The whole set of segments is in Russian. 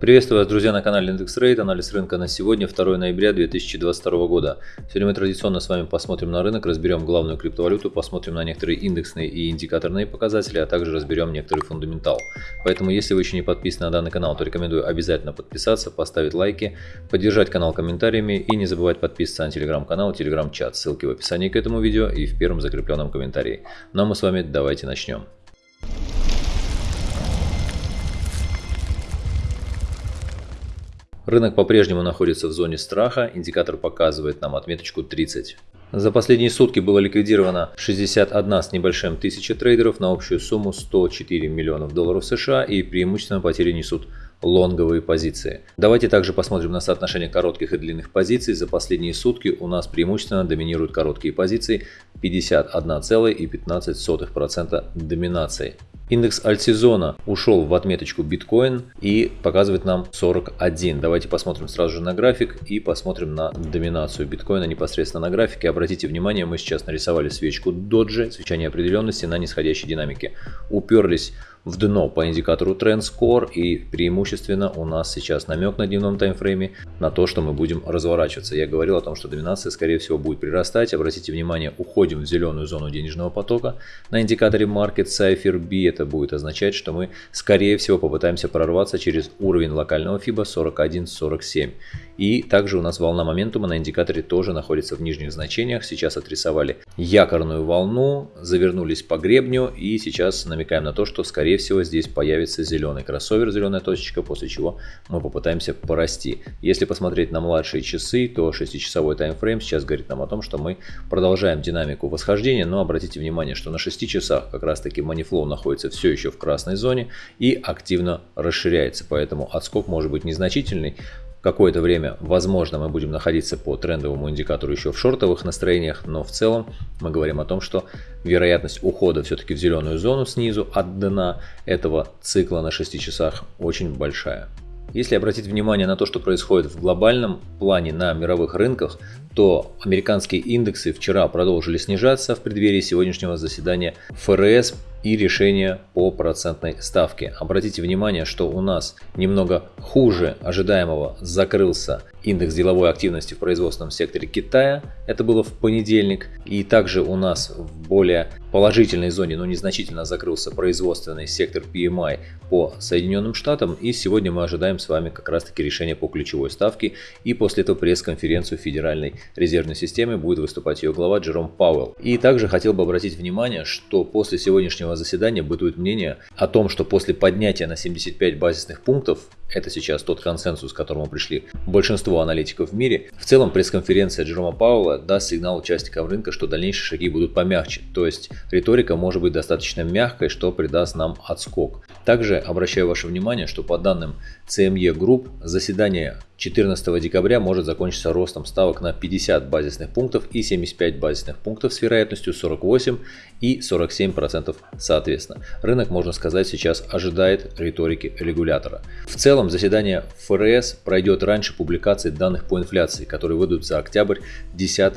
Приветствую вас, друзья, на канале Индекс Рейд. Анализ рынка на сегодня, 2 ноября 2022 года. Сегодня мы традиционно с вами посмотрим на рынок, разберем главную криптовалюту, посмотрим на некоторые индексные и индикаторные показатели, а также разберем некоторый фундаментал. Поэтому, если вы еще не подписаны на данный канал, то рекомендую обязательно подписаться, поставить лайки, поддержать канал комментариями и не забывать подписываться на телеграм-канал, телеграм-чат. Ссылки в описании к этому видео и в первом закрепленном комментарии. Ну а мы с вами давайте начнем. Рынок по-прежнему находится в зоне страха, индикатор показывает нам отметочку 30. За последние сутки было ликвидировано 61 с небольшим тысяча трейдеров на общую сумму 104 миллионов долларов США и преимущественно потери несут лонговые позиции. Давайте также посмотрим на соотношение коротких и длинных позиций. За последние сутки у нас преимущественно доминируют короткие позиции 51,15% доминации. Индекс альтсезона ушел в отметочку биткоин и показывает нам 41. Давайте посмотрим сразу же на график и посмотрим на доминацию биткоина непосредственно на графике. Обратите внимание, мы сейчас нарисовали свечку доджи, свеча неопределенности на нисходящей динамике. Уперлись в дно по индикатору Trend Score и преимущественно у нас сейчас намек на дневном таймфрейме на то, что мы будем разворачиваться. Я говорил о том, что доминация скорее всего будет прирастать. Обратите внимание, уходим в зеленую зону денежного потока. На индикаторе Market Cipher B это будет означать, что мы скорее всего попытаемся прорваться через уровень локального FIBA 41.47. И также у нас волна моментума на индикаторе тоже находится в нижних значениях. Сейчас отрисовали якорную волну, завернулись по гребню и сейчас намекаем на то, что скорее скорее всего здесь появится зеленый кроссовер, зеленая точечка, после чего мы попытаемся порасти. Если посмотреть на младшие часы, то 6-часовой таймфрейм сейчас говорит нам о том, что мы продолжаем динамику восхождения, но обратите внимание, что на 6 часах как раз таки манифлоу находится все еще в красной зоне и активно расширяется, поэтому отскок может быть незначительный, Какое-то время, возможно, мы будем находиться по трендовому индикатору еще в шортовых настроениях, но в целом мы говорим о том, что вероятность ухода все-таки в зеленую зону снизу от дна этого цикла на 6 часах очень большая. Если обратить внимание на то, что происходит в глобальном плане на мировых рынках, то американские индексы вчера продолжили снижаться в преддверии сегодняшнего заседания ФРС и решения по процентной ставке. Обратите внимание, что у нас немного хуже ожидаемого закрылся индекс деловой активности в производственном секторе Китая. Это было в понедельник. И также у нас в более положительной зоне, но незначительно закрылся производственный сектор PMI по Соединенным Штатам. И сегодня мы ожидаем с вами как раз таки решения по ключевой ставке. И после этого пресс-конференцию Федеральной резервной системы будет выступать ее глава Джером Пауэлл. И также хотел бы обратить внимание, что после сегодняшнего заседания бытует мнение о том, что после поднятия на 75 базисных пунктов, это сейчас тот консенсус, к которому пришли большинство аналитиков в мире. В целом пресс-конференция Джерома Пауэлла даст сигнал участникам рынка, что дальнейшие шаги будут помягче, то есть риторика может быть достаточно мягкой, что придаст нам отскок. Также обращаю ваше внимание, что по данным CME Group заседание 14 декабря может закончиться ростом ставок на 50 базисных пунктов и 75 базисных пунктов с вероятностью 48 и 47% соответственно. Рынок, можно сказать, сейчас ожидает риторики регулятора. В целом заседание ФРС пройдет раньше публикации данных по инфляции, которые выйдут за октябрь 10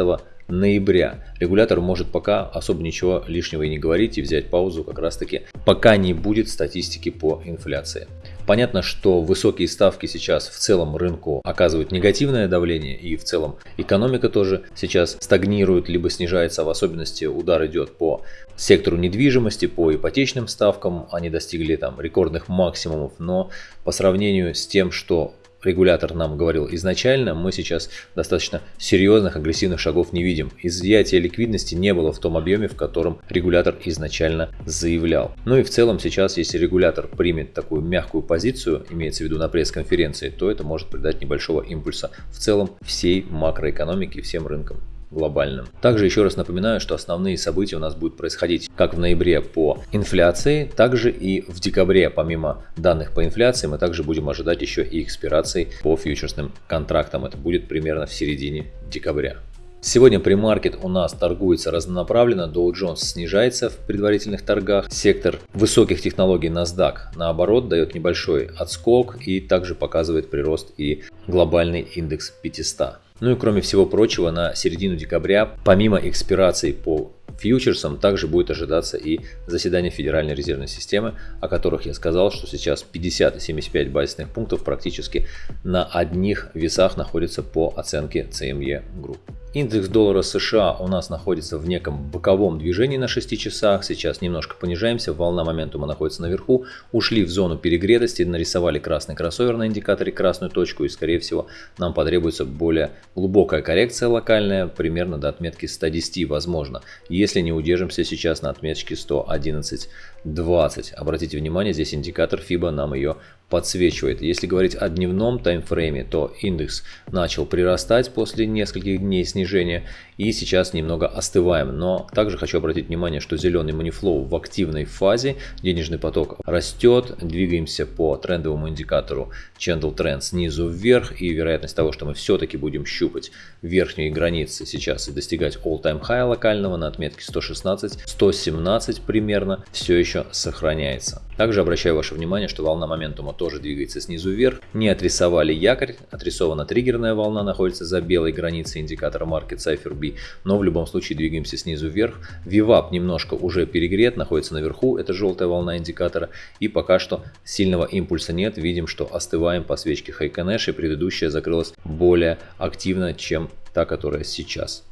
ноября. Регулятор может пока особо ничего лишнего и не говорить и взять паузу как раз таки, пока не будет статистики по инфляции. Понятно, что высокие ставки сейчас в целом рынку оказывают негативное давление и в целом экономика тоже сейчас стагнирует, либо снижается, в особенности удар идет по сектору недвижимости, по ипотечным ставкам, они достигли там рекордных максимумов, но по сравнению с тем, что регулятор нам говорил изначально, мы сейчас достаточно серьезных агрессивных шагов не видим. Изъятия ликвидности не было в том объеме, в котором регулятор изначально заявлял. Ну и в целом сейчас, если регулятор примет такую мягкую позицию, имеется в виду на пресс-конференции, то это может придать небольшого импульса в целом всей макроэкономике всем рынкам глобальным. Также еще раз напоминаю, что основные события у нас будут происходить как в ноябре по инфляции, также и в декабре, помимо данных по инфляции, мы также будем ожидать еще и экспирации по фьючерсным контрактам. Это будет примерно в середине декабря. Сегодня премаркет у нас торгуется разнонаправленно, Dow Jones снижается в предварительных торгах, сектор высоких технологий NASDAQ наоборот дает небольшой отскок и также показывает прирост и глобальный индекс 500. Ну и кроме всего прочего, на середину декабря, помимо экспирации по фьючерсам также будет ожидаться и заседание Федеральной резервной системы, о которых я сказал, что сейчас 50 и 75 базисных пунктов практически на одних весах находятся по оценке CME Group. Индекс доллара США у нас находится в неком боковом движении на 6 часах. Сейчас немножко понижаемся, волна моментума находится наверху. Ушли в зону перегретости, нарисовали красный кроссовер на индикаторе, красную точку. И скорее всего нам потребуется более глубокая коррекция локальная, примерно до отметки 110 возможно. Если не удержимся сейчас на отметке 111.20. Обратите внимание, здесь индикатор FIBA нам ее подсвечивает. Если говорить о дневном таймфрейме, то индекс начал прирастать после нескольких дней снижения и сейчас немного остываем. Но также хочу обратить внимание, что зеленый манифлоу в активной фазе, денежный поток растет, двигаемся по трендовому индикатору Candle Trend снизу вверх и вероятность того, что мы все-таки будем щупать верхние границы сейчас и достигать all-time high локального на отметке 116-117 примерно все еще сохраняется. Также обращаю ваше внимание, что волна моментума тоже двигается снизу вверх. Не отрисовали якорь, отрисована триггерная волна, находится за белой границей индикатора Market Cipher B, но в любом случае двигаемся снизу вверх. VWAP немножко уже перегрет, находится наверху, это желтая волна индикатора, и пока что сильного импульса нет, видим, что остываем по свечке Хайконеш, и предыдущая закрылась более активно, чем та, которая сейчас.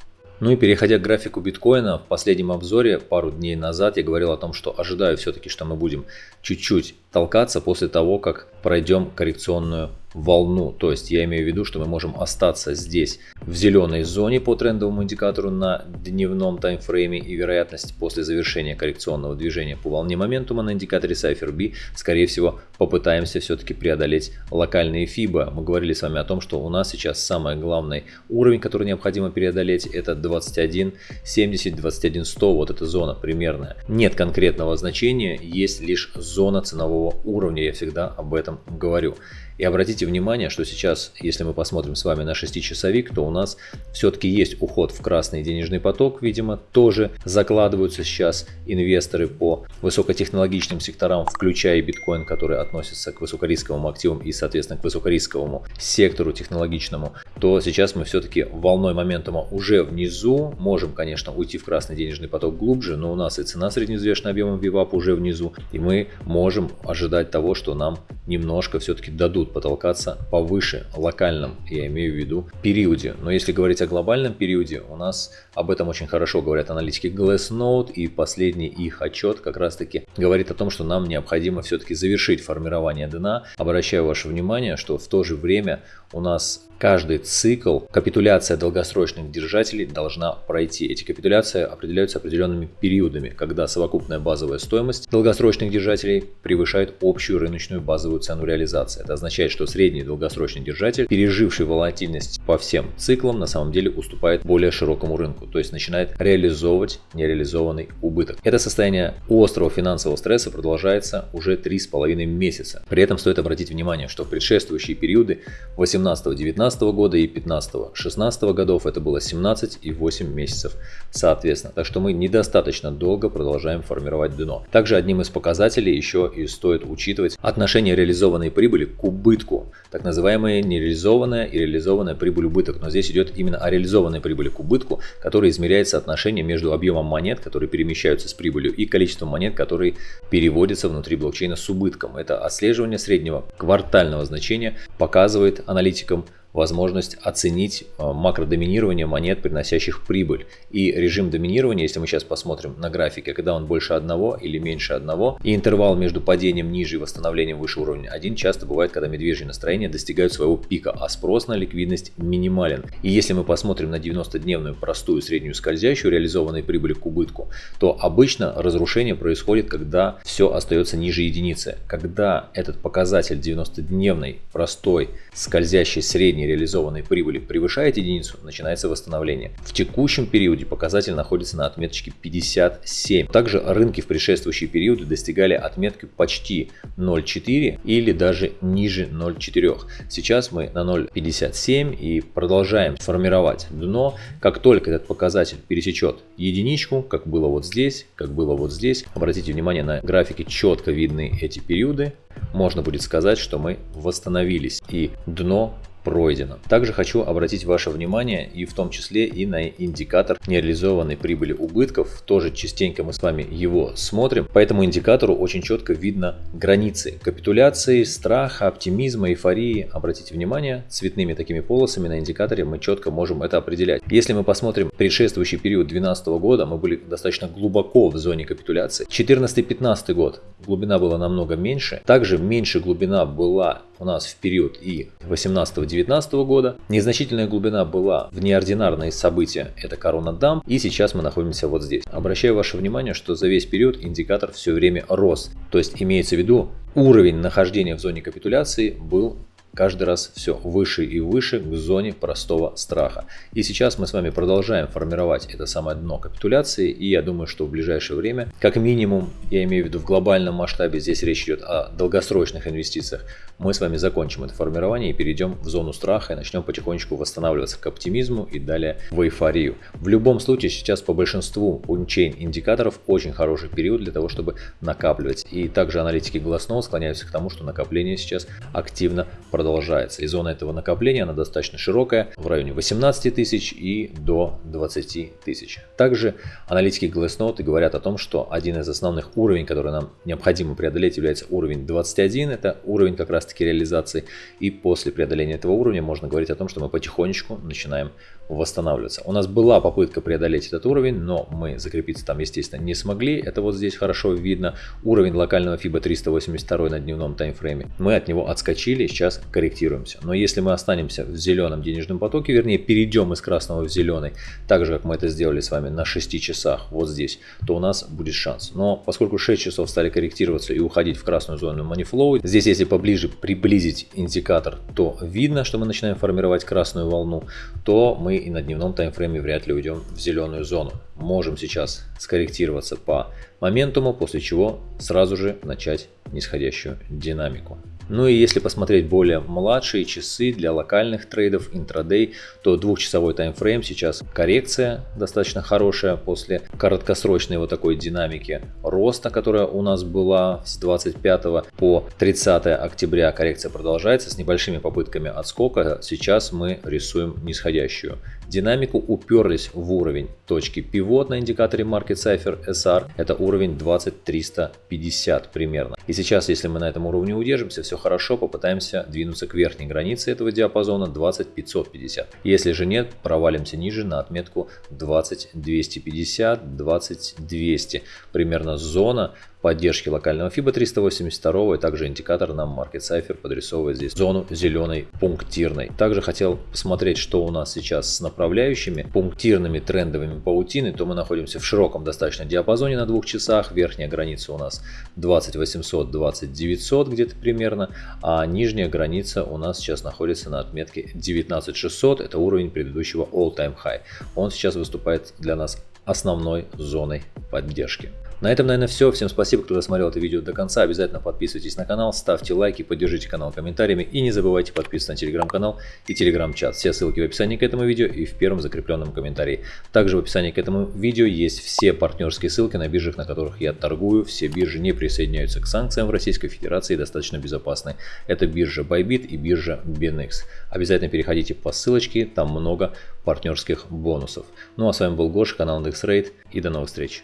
Ну и переходя к графику биткоина, в последнем обзоре пару дней назад я говорил о том, что ожидаю все-таки, что мы будем чуть-чуть толкаться после того, как пройдем коррекционную волну. То есть я имею в виду, что мы можем остаться здесь в зеленой зоне по трендовому индикатору на дневном таймфрейме и вероятность после завершения коррекционного движения по волне моментума на индикаторе Cypher B, скорее всего, попытаемся все-таки преодолеть локальные FIBA. Мы говорили с вами о том, что у нас сейчас самый главный уровень, который необходимо преодолеть, это 21.70, 21.100, вот эта зона примерная. Нет конкретного значения, есть лишь зона ценового уровня, я всегда об этом говорю. И обратите внимание, что сейчас, если мы посмотрим с вами на 6-часовик, то у нас все-таки есть уход в красный денежный поток, видимо, тоже закладываются сейчас инвесторы по высокотехнологичным секторам, включая биткоин, который относится к высокорисковым активам и, соответственно, к высокорисковому сектору технологичному, то сейчас мы все-таки волной моментума уже внизу, можем, конечно, уйти в красный денежный поток глубже, но у нас и цена среднеизвешенным объемом VWAP уже внизу, и мы можем ожидать того, что нам немножко все-таки дадут потолкаться повыше локальном, я имею в виду, периоде. Но если говорить о глобальном периоде, у нас об этом очень хорошо говорят аналитики Glassnode и последний их отчет как раз таки говорит о том, что нам необходимо все-таки завершить формирование дна. Обращаю ваше внимание, что в то же время у нас каждый цикл капитуляция долгосрочных держателей должна пройти. Эти капитуляции определяются определенными периодами, когда совокупная базовая стоимость долгосрочных держателей превышает общую рыночную базовую цену реализации. Это означает, что средний долгосрочный держатель, переживший волатильность по всем циклам, на самом деле уступает более широкому рынку, то есть начинает реализовывать нереализованный убыток. Это состояние острого финансового стресса продолжается уже 3,5 месяца. При этом стоит обратить внимание, что в предшествующие периоды 18-19 2015 года и 15-16 годов это было 17 и 8 месяцев соответственно. Так что мы недостаточно долго продолжаем формировать дно. Также одним из показателей еще и стоит учитывать отношение реализованной прибыли к убытку. Так называемая нереализованная и реализованная прибыль убыток. Но здесь идет именно о реализованной прибыли к убытку, которая измеряет соотношение между объемом монет, которые перемещаются с прибылью, и количеством монет, которые переводятся внутри блокчейна с убытком. Это отслеживание среднего квартального значения показывает аналитикам возможность оценить э, макродоминирование монет, приносящих прибыль. И режим доминирования, если мы сейчас посмотрим на графике, когда он больше одного или меньше одного, и интервал между падением ниже и восстановлением выше уровня 1 часто бывает, когда медвежьи настроения достигают своего пика, а спрос на ликвидность минимален. И если мы посмотрим на 90-дневную простую среднюю скользящую реализованной прибыли к убытку, то обычно разрушение происходит, когда все остается ниже единицы. Когда этот показатель 90-дневной простой скользящей средней реализованной прибыли превышает единицу, начинается восстановление. В текущем периоде показатель находится на отметочке 57. Также рынки в предшествующие периоды достигали отметки почти 0,4 или даже ниже 0,4. Сейчас мы на 0,57 и продолжаем формировать дно. Как только этот показатель пересечет единичку, как было вот здесь, как было вот здесь, обратите внимание на графике четко видны эти периоды, можно будет сказать, что мы восстановились и дно пройдено. Также хочу обратить ваше внимание и в том числе и на индикатор нереализованной прибыли убытков. Тоже частенько мы с вами его смотрим. По этому индикатору очень четко видно границы капитуляции, страха, оптимизма, эйфории. Обратите внимание, цветными такими полосами на индикаторе мы четко можем это определять. Если мы посмотрим предшествующий период 2012 года, мы были достаточно глубоко в зоне капитуляции. 2014-2015 год глубина была намного меньше. Также меньше глубина была у нас в период и 18-19 года. Незначительная глубина была в неординарные события, это корона дам, и сейчас мы находимся вот здесь. Обращаю ваше внимание, что за весь период индикатор все время рос, то есть имеется в виду уровень нахождения в зоне капитуляции был каждый раз все выше и выше к зоне простого страха. И сейчас мы с вами продолжаем формировать это самое дно капитуляции. И я думаю, что в ближайшее время, как минимум, я имею в виду в глобальном масштабе, здесь речь идет о долгосрочных инвестициях, мы с вами закончим это формирование и перейдем в зону страха и начнем потихонечку восстанавливаться к оптимизму и далее в эйфорию. В любом случае сейчас по большинству унчейн индикаторов очень хороший период для того, чтобы накапливать. И также аналитики Glassnode склоняются к тому, что накопление сейчас активно продолжается. И зона этого накопления, она достаточно широкая, в районе 18 тысяч и до 20 тысяч. Также аналитики Glassnode говорят о том, что один из основных уровней, который нам необходимо преодолеть, является уровень 21. Это уровень как раз таки реализации. И после преодоления этого уровня можно говорить о том, что мы потихонечку начинаем восстанавливаться. У нас была попытка преодолеть этот уровень, но мы закрепиться там, естественно, не смогли. Это вот здесь хорошо видно. Уровень локального FIBA 382 на дневном таймфрейме. Мы от него отскочили, сейчас корректируемся. Но если мы останемся в зеленом денежном потоке, вернее перейдем из красного в зеленый, так же как мы это сделали с вами на 6 часах вот здесь, то у нас будет шанс. Но поскольку 6 часов стали корректироваться и уходить в красную зону манифлоу, здесь если поближе приблизить индикатор, то видно, что мы начинаем формировать красную волну, то мы и на дневном таймфрейме вряд ли уйдем в зеленую зону. Можем сейчас скорректироваться по моментуму, после чего сразу же начать нисходящую динамику. Ну и если посмотреть более младшие часы для локальных трейдов, интрадей, то двухчасовой таймфрейм сейчас коррекция достаточно хорошая после краткосрочной вот такой динамики роста, которая у нас была с 25 по 30 октября. Коррекция продолжается с небольшими попытками отскока. Сейчас мы рисуем нисходящую динамику, уперлись в уровень точки пивот на индикаторе Market Cipher SR. Это уровень 20350 примерно. И сейчас, если мы на этом уровне удержимся, все хорошо, попытаемся двинуться к верхней границе этого диапазона 20550. Если же нет, провалимся ниже на отметку 20250, 20200. Примерно зона поддержки локального FIBA 382 и также индикатор нам Market Cipher подрисовывает здесь зону зеленой пунктирной. Также хотел посмотреть, что у нас сейчас с направляющими пунктирными трендовыми паутины, то мы находимся в широком достаточно диапазоне на двух часах. Верхняя граница у нас 20800, 20900 где-то примерно, а нижняя граница у нас сейчас находится на отметке 19600, это уровень предыдущего all-time high. Он сейчас выступает для нас основной зоной поддержки. На этом, наверное, все. Всем спасибо, кто досмотрел это видео до конца. Обязательно подписывайтесь на канал, ставьте лайки, поддержите канал комментариями и не забывайте подписываться на телеграм-канал и телеграм-чат. Все ссылки в описании к этому видео и в первом закрепленном комментарии. Также в описании к этому видео есть все партнерские ссылки на биржах, на которых я торгую. Все биржи не присоединяются к санкциям в Российской Федерации и достаточно безопасны. Это биржа Bybit и биржа BNX. Обязательно переходите по ссылочке, там много партнерских бонусов. Ну а с вами был Гоша, канал IndexRate и до новых встреч.